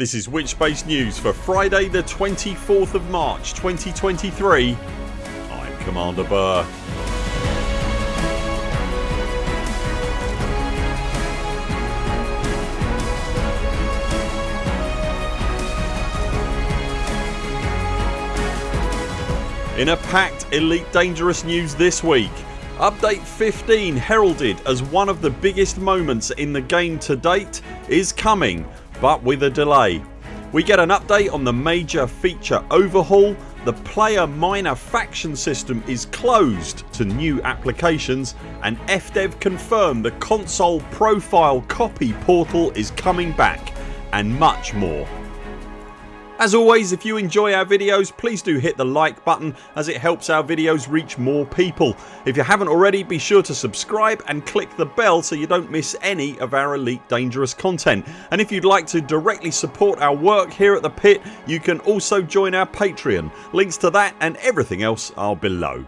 This is Witchbase News for Friday the 24th of March 2023 I'm Commander Buur. In a packed Elite Dangerous news this week Update 15 heralded as one of the biggest moments in the game to date is coming but with a delay. We get an update on the major feature overhaul, the player minor faction system is closed to new applications and FDev confirm the console profile copy portal is coming back and much more. As always if you enjoy our videos please do hit the like button as it helps our videos reach more people. If you haven't already be sure to subscribe and click the bell so you don't miss any of our Elite Dangerous content and if you'd like to directly support our work here at the pit you can also join our Patreon. Links to that and everything else are below.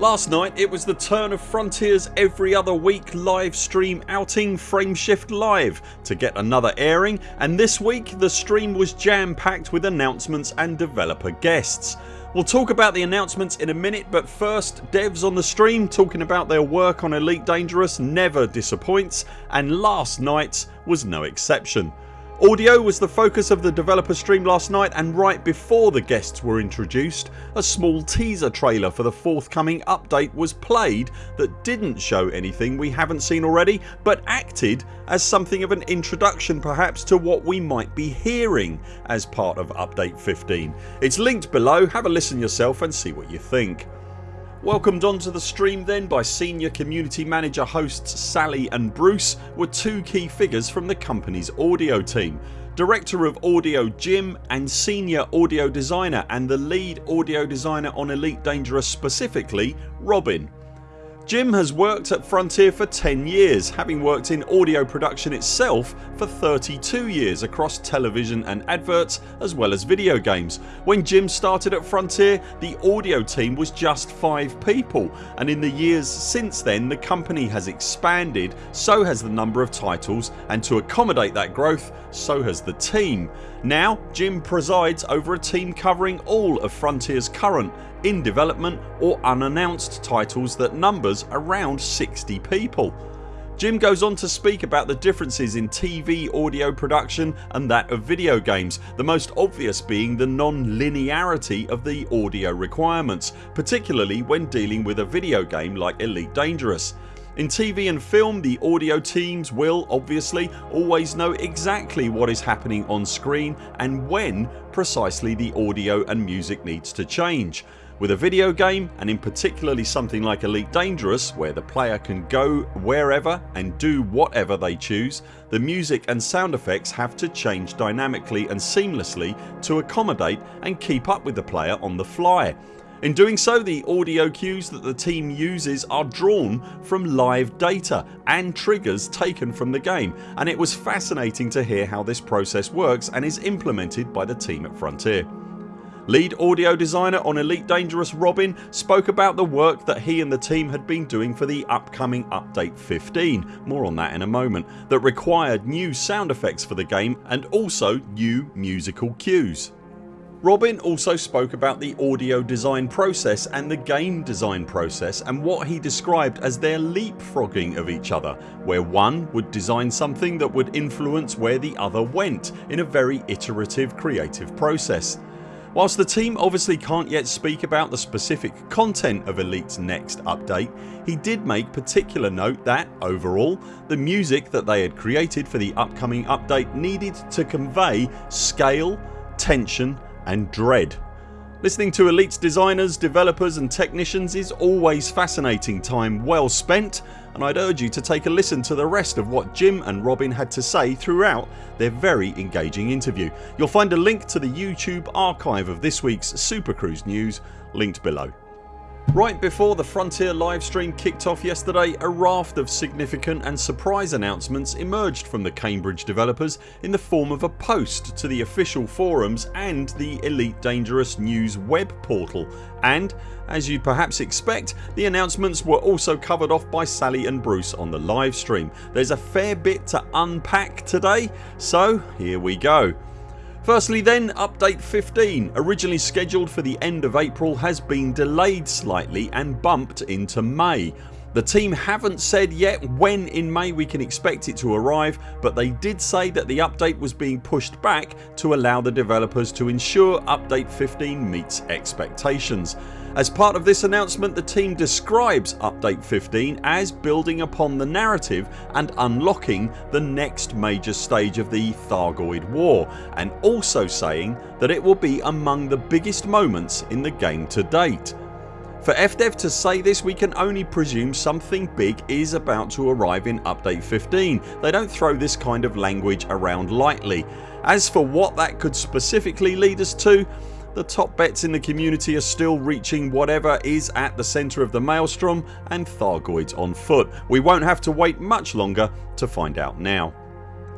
Last night it was the turn of Frontiers every other week live stream outing Frameshift Live to get another airing and this week the stream was jam packed with announcements and developer guests. We'll talk about the announcements in a minute but first devs on the stream talking about their work on Elite Dangerous never disappoints and last nights was no exception. Audio was the focus of the developer stream last night and right before the guests were introduced a small teaser trailer for the forthcoming update was played that didn't show anything we haven't seen already but acted as something of an introduction perhaps to what we might be hearing as part of update 15. It's linked below have a listen yourself and see what you think. Welcomed onto the stream then by senior community manager hosts Sally and Bruce were two key figures from the company's audio team. Director of Audio Jim and Senior Audio Designer and the lead audio designer on Elite Dangerous specifically Robin. Jim has worked at Frontier for 10 years having worked in audio production itself for 32 years across television and adverts as well as video games. When Jim started at Frontier the audio team was just 5 people and in the years since then the company has expanded so has the number of titles and to accommodate that growth so has the team. Now Jim presides over a team covering all of Frontiers current in development or unannounced titles that numbers around 60 people. Jim goes on to speak about the differences in TV audio production and that of video games, the most obvious being the non-linearity of the audio requirements particularly when dealing with a video game like Elite Dangerous. In TV and film the audio teams will obviously always know exactly what is happening on screen and when precisely the audio and music needs to change. With a video game and in particularly something like Elite Dangerous where the player can go wherever and do whatever they choose the music and sound effects have to change dynamically and seamlessly to accommodate and keep up with the player on the fly. In doing so the audio cues that the team uses are drawn from live data and triggers taken from the game and it was fascinating to hear how this process works and is implemented by the team at Frontier. Lead audio designer on Elite Dangerous Robin spoke about the work that he and the team had been doing for the upcoming update 15 ...more on that in a moment that required new sound effects for the game and also new musical cues. Robin also spoke about the audio design process and the game design process and what he described as their leapfrogging of each other where one would design something that would influence where the other went in a very iterative creative process. Whilst the team obviously can't yet speak about the specific content of Elite's next update he did make particular note that, overall, the music that they had created for the upcoming update needed to convey scale, tension and dread. Listening to Elite's designers, developers and technicians is always fascinating time well spent and I'd urge you to take a listen to the rest of what Jim and Robin had to say throughout their very engaging interview. You'll find a link to the YouTube archive of this weeks Super Cruise news linked below. Right before the Frontier livestream kicked off yesterday a raft of significant and surprise announcements emerged from the Cambridge developers in the form of a post to the official forums and the Elite Dangerous News web portal and as you'd perhaps expect the announcements were also covered off by Sally and Bruce on the livestream. There's a fair bit to unpack today so here we go. Firstly then update 15 originally scheduled for the end of April has been delayed slightly and bumped into May. The team haven't said yet when in May we can expect it to arrive but they did say that the update was being pushed back to allow the developers to ensure update 15 meets expectations. As part of this announcement the team describes update 15 as building upon the narrative and unlocking the next major stage of the Thargoid war and also saying that it will be among the biggest moments in the game to date. For FDev to say this we can only presume something big is about to arrive in update 15. They don't throw this kind of language around lightly. As for what that could specifically lead us to the top bets in the community are still reaching whatever is at the centre of the maelstrom and Thargoids on foot. We won't have to wait much longer to find out now.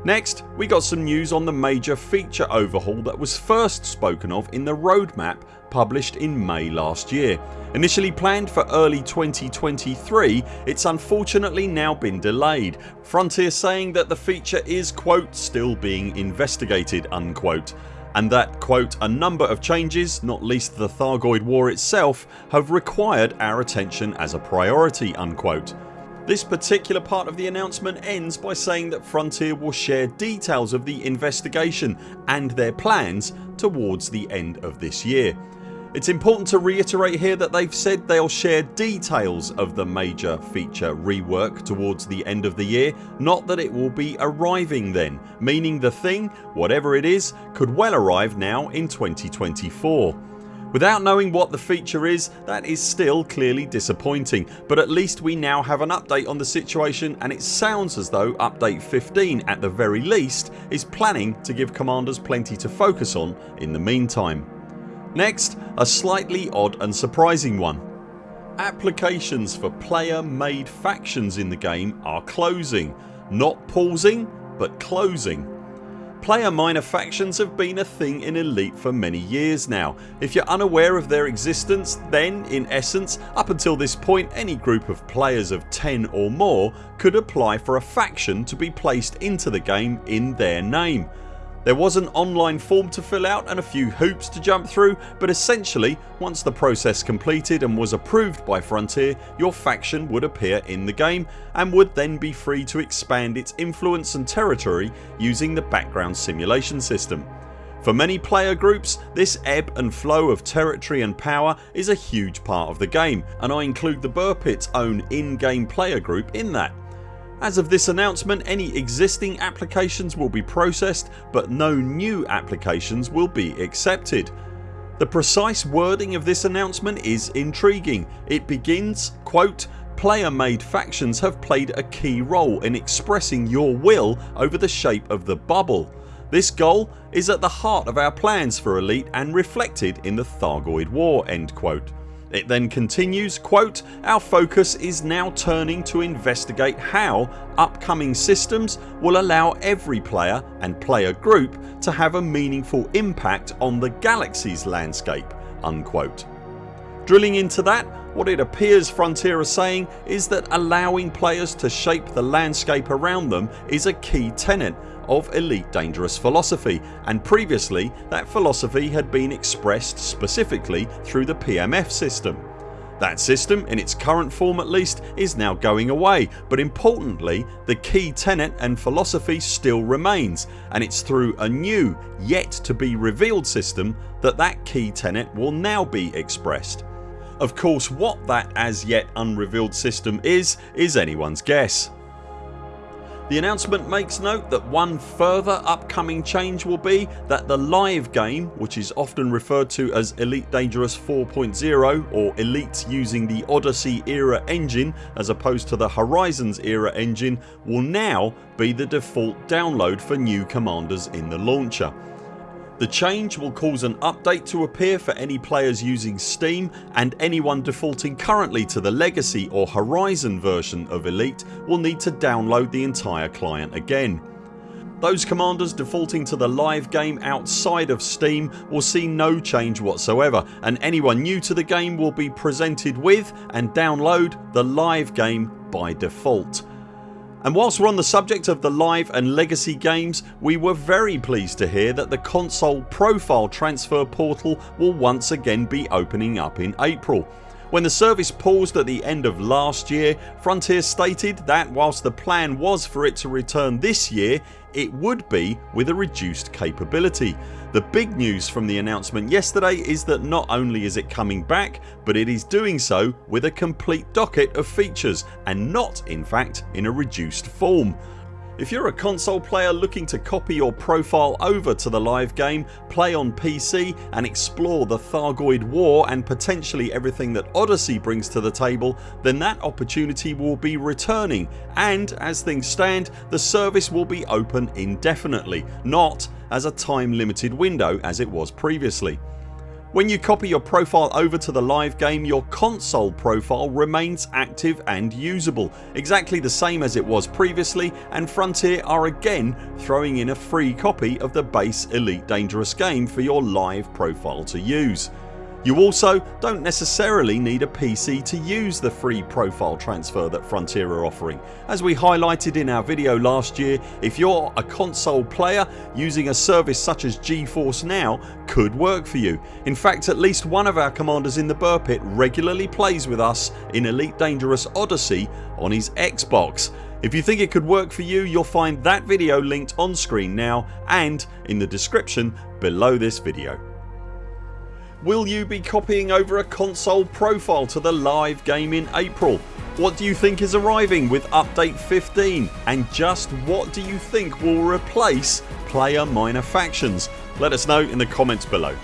Next we got some news on the major feature overhaul that was first spoken of in the roadmap published in May last year. Initially planned for early 2023 it's unfortunately now been delayed. Frontier saying that the feature is quote still being investigated unquote and that quote a number of changes not least the Thargoid war itself have required our attention as a priority unquote. This particular part of the announcement ends by saying that Frontier will share details of the investigation and their plans towards the end of this year. It's important to reiterate here that they've said they'll share details of the major feature rework towards the end of the year not that it will be arriving then meaning the thing, whatever it is, could well arrive now in 2024. Without knowing what the feature is that is still clearly disappointing but at least we now have an update on the situation and it sounds as though update 15 at the very least is planning to give commanders plenty to focus on in the meantime. Next a slightly odd and surprising one. Applications for player made factions in the game are closing. Not pausing but closing. Player minor factions have been a thing in Elite for many years now. If you're unaware of their existence then in essence up until this point any group of players of 10 or more could apply for a faction to be placed into the game in their name. There was an online form to fill out and a few hoops to jump through but essentially once the process completed and was approved by Frontier your faction would appear in the game and would then be free to expand its influence and territory using the background simulation system. For many player groups this ebb and flow of territory and power is a huge part of the game and I include the Buur Pit's own in-game player group in that. As of this announcement any existing applications will be processed but no new applications will be accepted. The precise wording of this announcement is intriguing. It begins quote Player made factions have played a key role in expressing your will over the shape of the bubble. This goal is at the heart of our plans for Elite and reflected in the Thargoid war end quote. It then continues quote, Our focus is now turning to investigate how upcoming systems will allow every player and player group to have a meaningful impact on the galaxy's landscape unquote. Drilling into that what it appears Frontier are saying is that allowing players to shape the landscape around them is a key tenet of Elite Dangerous philosophy and previously that philosophy had been expressed specifically through the PMF system. That system in its current form at least is now going away but importantly the key tenet and philosophy still remains and it's through a new yet to be revealed system that that key tenet will now be expressed. Of course what that as yet unrevealed system is is anyone's guess. The announcement makes note that one further upcoming change will be that the live game which is often referred to as Elite Dangerous 4.0 or Elite using the Odyssey era engine as opposed to the Horizons era engine will now be the default download for new commanders in the launcher. The change will cause an update to appear for any players using Steam and anyone defaulting currently to the Legacy or Horizon version of Elite will need to download the entire client again. Those commanders defaulting to the live game outside of Steam will see no change whatsoever and anyone new to the game will be presented with and download the live game by default. And whilst we're on the subject of the live and legacy games we were very pleased to hear that the console profile transfer portal will once again be opening up in April. When the service paused at the end of last year Frontier stated that whilst the plan was for it to return this year it would be with a reduced capability. The big news from the announcement yesterday is that not only is it coming back but it is doing so with a complete docket of features and not in fact in a reduced form. If you're a console player looking to copy your profile over to the live game, play on PC and explore the Thargoid War and potentially everything that Odyssey brings to the table then that opportunity will be returning and as things stand the service will be open indefinitely not as a time limited window as it was previously. When you copy your profile over to the live game your console profile remains active and usable exactly the same as it was previously and Frontier are again throwing in a free copy of the base Elite Dangerous game for your live profile to use. You also don't necessarily need a PC to use the free profile transfer that Frontier are offering. As we highlighted in our video last year if you're a console player using a service such as GeForce Now could work for you. In fact at least one of our commanders in the Buur Pit regularly plays with us in Elite Dangerous Odyssey on his Xbox. If you think it could work for you you'll find that video linked on screen now and in the description below this video. Will you be copying over a console profile to the live game in April? What do you think is arriving with update 15 and just what do you think will replace player minor factions? Let us know in the comments below.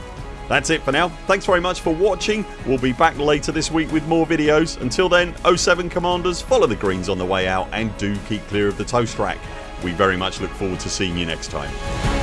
That's it for now. Thanks very much for watching. We'll be back later this week with more videos. Until then 0 7 CMDRs follow the greens on the way out and do keep clear of the toast rack. We very much look forward to seeing you next time.